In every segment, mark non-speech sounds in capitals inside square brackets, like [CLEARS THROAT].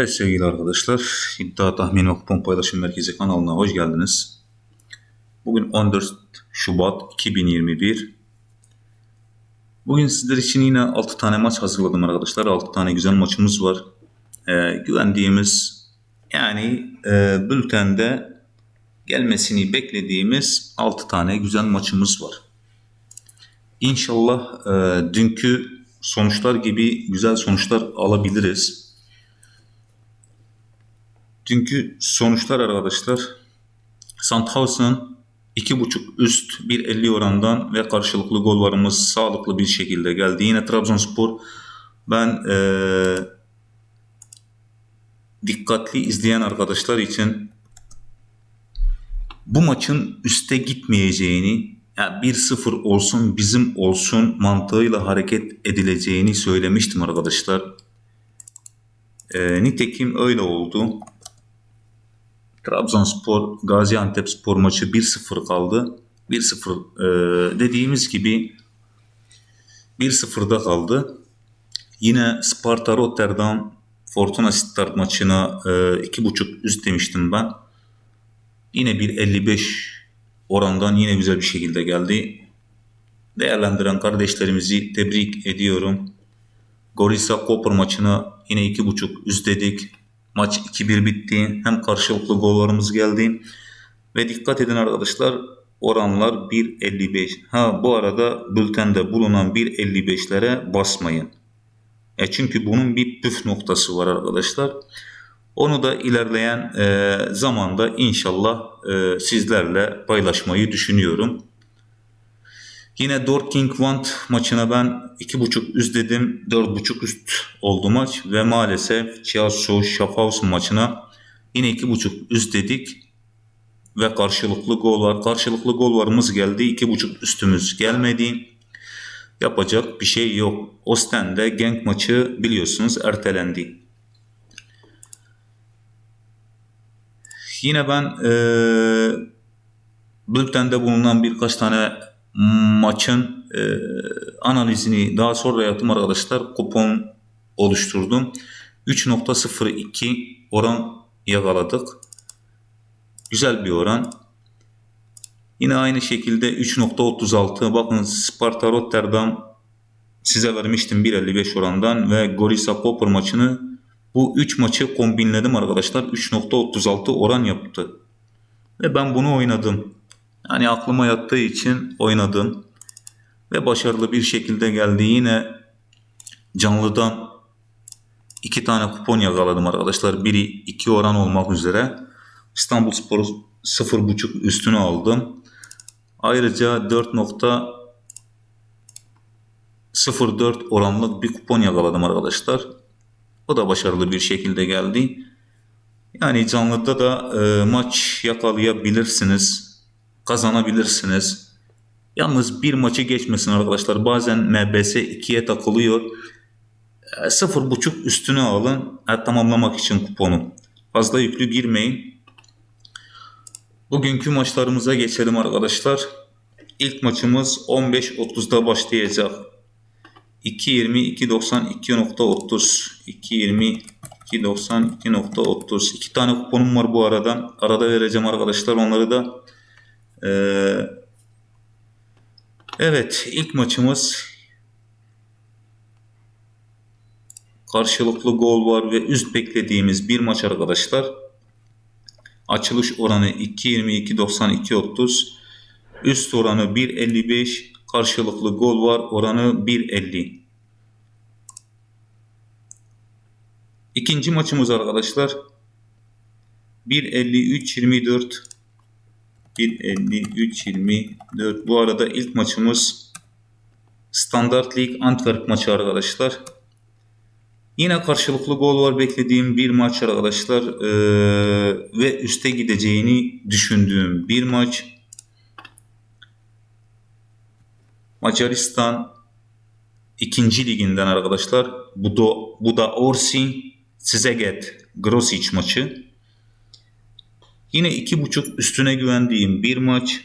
Evet sevgili arkadaşlar, İddia Tahmin ve Kupon Paylaşım Merkezi kanalına hoş geldiniz. Bugün 14 Şubat 2021. Bugün sizler için yine 6 tane maç hazırladım arkadaşlar. 6 tane güzel maçımız var. Ee, güvendiğimiz yani e, bültende gelmesini beklediğimiz 6 tane güzel maçımız var. İnşallah e, dünkü sonuçlar gibi güzel sonuçlar alabiliriz. Dünkü sonuçlar arkadaşlar Sandhausen 2.5 üst 1.50 orandan ve karşılıklı gollarımız sağlıklı bir şekilde geldi. Yine Trabzonspor ben ee, dikkatli izleyen arkadaşlar için bu maçın üste gitmeyeceğini yani 1-0 olsun bizim olsun mantığıyla hareket edileceğini söylemiştim arkadaşlar. E, nitekim öyle oldu. Trabzonspor Gaziantep spor maçı 1-0 kaldı. 1-0 e, dediğimiz gibi 1-0'da kaldı. Yine Sparta Rotterdam Fortuna Sittard maçına e, 2.5 üst demiştim ben. Yine bir 55 orandan yine güzel bir şekilde geldi. Değerlendiren kardeşlerimizi tebrik ediyorum. Gorisa Koper maçına yine 2.5 üst dedik. Maç 2-1 bitti. Hem karşılıklı gollarımız geldi. Ve dikkat edin arkadaşlar oranlar 1.55. Ha bu arada bültende bulunan 1.55'lere basmayın. E çünkü bunun bir püf noktası var arkadaşlar. Onu da ilerleyen e, zamanda inşallah e, sizlerle paylaşmayı düşünüyorum. Yine Want maçına ben 2.5 üst dedim. 4.5 üst oldu maç ve maalesef Chiasso Schaffhausen maçına yine 2.5 üst dedik ve karşılıklı gol var. Karşılıklı gol varımız geldi. 2.5 üstümüz gelmedi. Yapacak bir şey yok. Ostende Genk maçı biliyorsunuz ertelendi. Yine ben e, bültende bulunan birkaç tane maçın e, analizini daha sonra yaptım arkadaşlar. Kupon oluşturdum. 3.02 oran yakaladık. Güzel bir oran. Yine aynı şekilde 3.36 bakın Sparta Rotterdam size vermiştim 1.55 orandan ve Gorisa Koper maçını bu 3 maçı kombinledim arkadaşlar. 3.36 oran yaptı. Ve ben bunu oynadım. Yani aklıma yattığı için oynadım. Ve başarılı bir şekilde geldi. Yine canlıdan iki tane kupon yakaladım arkadaşlar. Biri 2 oran olmak üzere. İstanbul Spor 0.5 üstünü aldım. Ayrıca 4.04 oranlık bir kupon yakaladım arkadaşlar. O da başarılı bir şekilde geldi. Yani canlıda da e, maç yakalayabilirsiniz. Kazanabilirsiniz. Yalnız bir maçı geçmesin arkadaşlar. Bazen MBS 2'ye takılıyor. E, 0.5 üstüne alın. Tamamlamak için kuponu. Fazla yüklü girmeyin. Bugünkü maçlarımıza geçelim arkadaşlar. İlk maçımız 15.30'da başlayacak. 2.20 2.92.30 2.20 2.92.30 iki tane kuponum var bu arada. Arada vereceğim arkadaşlar onları da. Ee, evet ilk maçımız karşılıklı gol var ve üst beklediğimiz bir maç arkadaşlar. Açılış oranı 2.20 2.92.30 üst oranı 1.55 karşılıklı gol var oranı 1.50. İkinci maçımız arkadaşlar 1.53-24 1.53-24 bu arada ilk maçımız Standart Lig Antwerp maçı arkadaşlar. Yine karşılıklı gol var beklediğim bir maç arkadaşlar ee, ve üste gideceğini düşündüğüm bir maç. Macaristan ikinci liginden arkadaşlar. Bu da, bu da Orsi Sizeget Grosic maçı. Yine iki buçuk üstüne güvendiğim bir maç.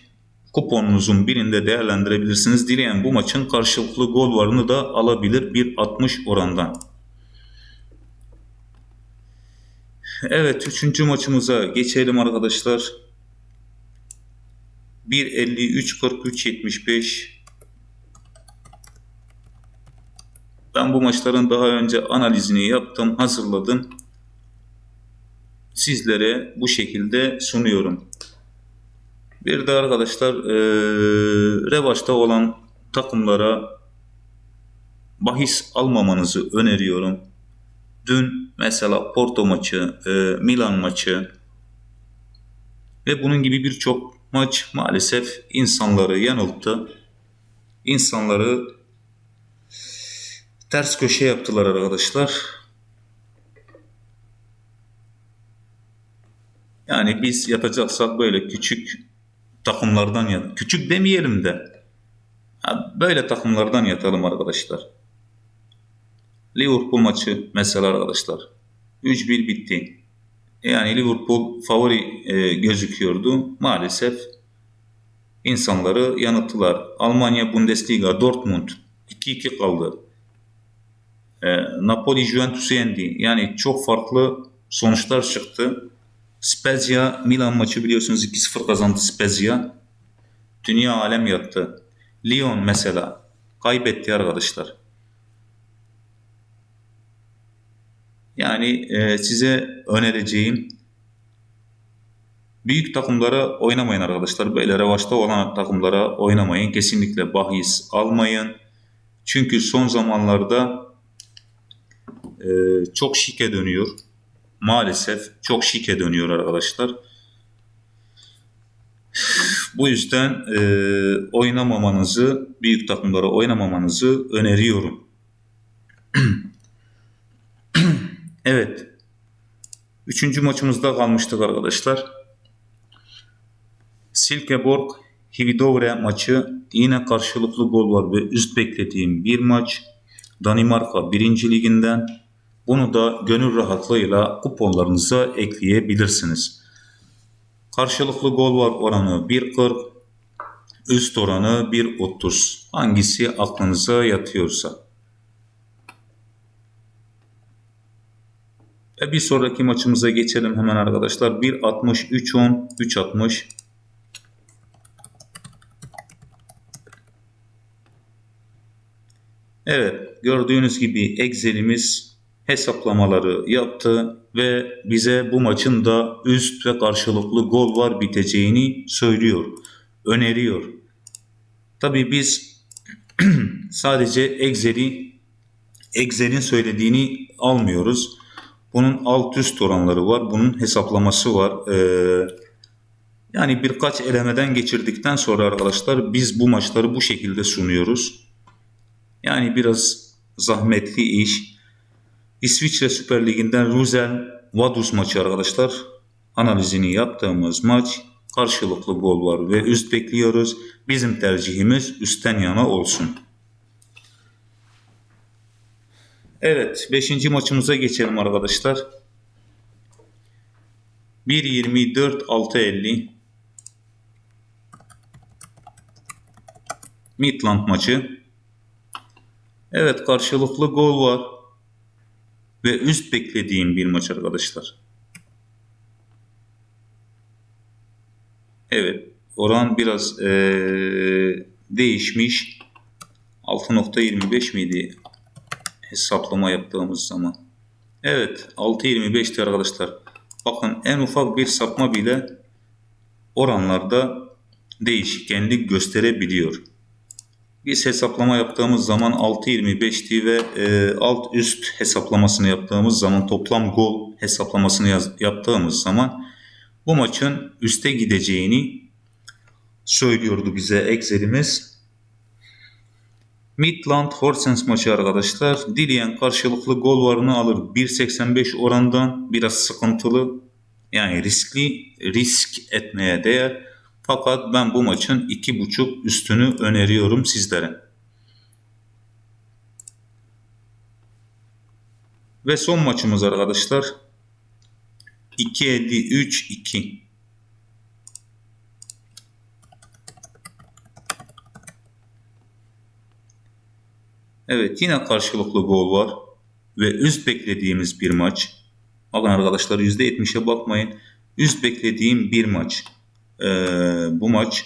Kuponunuzun birinde değerlendirebilirsiniz. Dileyen bu maçın karşılıklı gol varını da alabilir bir 60 orandan. Evet, üçüncü maçımıza geçelim arkadaşlar. 1.53 43 75 Ben bu maçların daha önce analizini yaptım, hazırladım. Sizlere bu şekilde sunuyorum. Bir de arkadaşlar e, revaçta olan takımlara bahis almamanızı öneriyorum. Dün mesela Porto maçı, e, Milan maçı ve bunun gibi birçok maç maalesef insanları yanılttı. İnsanları ters köşe yaptılar arkadaşlar. Yani biz yatacaksak böyle küçük takımlardan yat. Küçük demeyelim de böyle takımlardan yatalım arkadaşlar. Liverpool maçı mesela arkadaşlar 3-1 bitti. Yani Liverpool favori e, gözüküyordu. Maalesef insanları yanıttılar. Almanya Bundesliga Dortmund 2-2 kaldı. E, Napoli Juventus'u yendi. Yani çok farklı sonuçlar çıktı. Spezia Milan maçı biliyorsunuz 2-0 kazandı Spezia. Dünya alem yattı. Lyon mesela kaybetti arkadaşlar. Yani e, size önereceğim büyük takımlara oynamayın arkadaşlar. Böyle revaçta olan takımlara oynamayın. Kesinlikle bahis almayın. Çünkü son zamanlarda e, çok şike dönüyor. Maalesef çok şike dönüyor arkadaşlar. Bu yüzden e, oynamamanızı, büyük takımlara oynamamanızı öneriyorum. [CLEARS THROAT] Evet. Üçüncü maçımızda kalmıştık arkadaşlar. Silkeborg Hividovre maçı yine karşılıklı gol var ve üst beklediğim bir maç. Danimarka 1. liginden. Bunu da gönül rahatlığıyla kuponlarınıza ekleyebilirsiniz. Karşılıklı gol var oranı 1.40, üst oranı 1.30. Hangisi aklınıza yatıyorsa. Ve bir sonraki maçımıza geçelim hemen arkadaşlar. 1.60, 3.10, 3.60. Evet gördüğünüz gibi Excel'imiz hesaplamaları yaptı ve bize bu maçın da üst ve karşılıklı gol var biteceğini söylüyor, öneriyor. Tabi biz [CLEARS THROAT] sadece Excel'i Excel'in söylediğini almıyoruz. Bunun alt üst oranları var. Bunun hesaplaması var. Ee, yani birkaç elemeden geçirdikten sonra arkadaşlar biz bu maçları bu şekilde sunuyoruz. Yani biraz zahmetli iş. İsviçre Süper Ligi'nden Ruzel Vaduz maçı arkadaşlar. Analizini yaptığımız maç karşılıklı gol var ve üst bekliyoruz. Bizim tercihimiz üstten yana olsun. Evet 5. maçımıza geçelim arkadaşlar. 1.24 6.50 Midland maçı. Evet karşılıklı gol var. Ve üst beklediğim bir maç arkadaşlar. Evet oran biraz ee, değişmiş. 6.25 miydi? hesaplama yaptığımız zaman. Evet 6.25'ti arkadaşlar. Bakın en ufak bir sapma bile oranlarda değişkenlik gösterebiliyor. Biz hesaplama yaptığımız zaman 6.25'ti ve e, alt üst hesaplamasını yaptığımız zaman toplam gol hesaplamasını yaz, yaptığımız zaman bu maçın üste gideceğini söylüyordu bize Excel'imiz. Midland Horsens maçı arkadaşlar. Dileyen karşılıklı gol varını alır. 1.85 orandan biraz sıkıntılı. Yani riskli risk etmeye değer. Fakat ben bu maçın 2.5 üstünü öneriyorum sizlere. Ve son maçımız arkadaşlar. 2.53-2. Evet yine karşılıklı gol var ve üst beklediğimiz bir maç. Bakın arkadaşlar %70'e bakmayın. Üst beklediğim bir maç. Ee, bu maç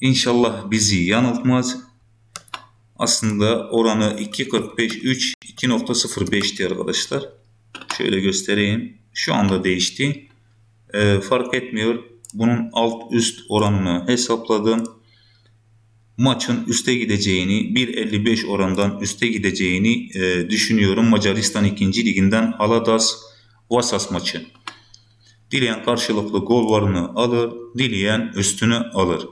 inşallah bizi yanıltmaz. Aslında oranı 2.45 3 2.05'ti arkadaşlar. Şöyle göstereyim. Şu anda değişti. Ee, fark etmiyor. Bunun alt üst oranını hesapladım. Maçın üste gideceğini 1.55 orandan üste gideceğini e, düşünüyorum. Macaristan 2. liginden Haladas Vasas maçı. Dileyen karşılıklı gol varını alır, dileyen üstünü alır.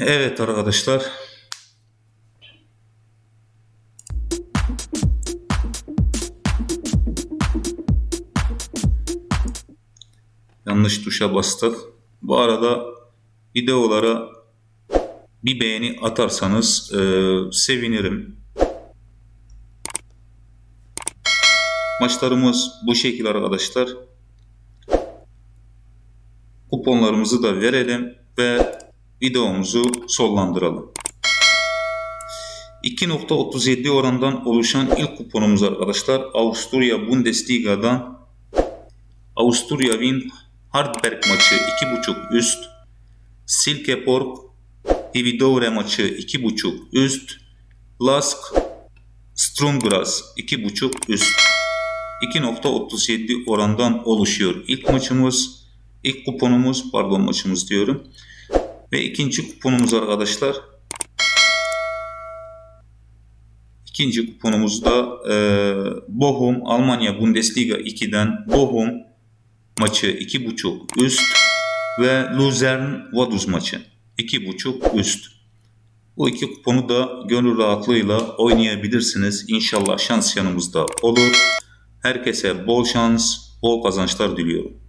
Evet arkadaşlar. Yanlış tuşa bastık. Bu arada videolara bir beğeni atarsanız e, sevinirim. Maçlarımız bu şekil arkadaşlar. Kuponlarımızı da verelim ve videomuzu sonlandıralım. 2.37 orandan oluşan ilk kuponumuz arkadaşlar Avusturya Bundesliga'dan Avusturya Wien Hardberg maçı 2.5 üst Silkeborg Dividovre maçı 2.5 üst Lask Strumgras 2.5 üst 2.37 orandan oluşuyor. İlk maçımız, ilk kuponumuz, pardon maçımız diyorum. Ve ikinci kuponumuz arkadaşlar. İkinci kuponumuzda e, Bochum Almanya Bundesliga 2'den Bochum maçı 2.5 üst ve Luzern Vaduz maçı 2.5 üst. Bu iki kuponu da gönül rahatlığıyla oynayabilirsiniz. İnşallah şans yanımızda olur. Herkese bol şans, bol kazançlar diliyorum.